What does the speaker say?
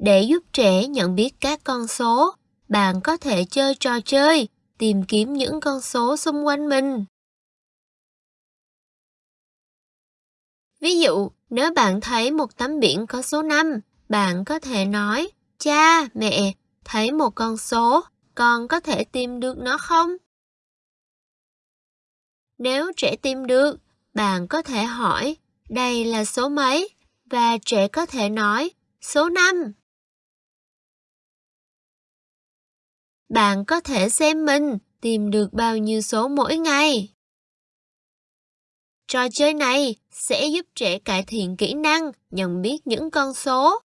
Để giúp trẻ nhận biết các con số, bạn có thể chơi trò chơi, tìm kiếm những con số xung quanh mình. Ví dụ, nếu bạn thấy một tấm biển có số 5, bạn có thể nói, cha, mẹ, thấy một con số, con có thể tìm được nó không? Nếu trẻ tìm được, bạn có thể hỏi, đây là số mấy? Và trẻ có thể nói, số 5. Bạn có thể xem mình tìm được bao nhiêu số mỗi ngày. Trò chơi này sẽ giúp trẻ cải thiện kỹ năng, nhận biết những con số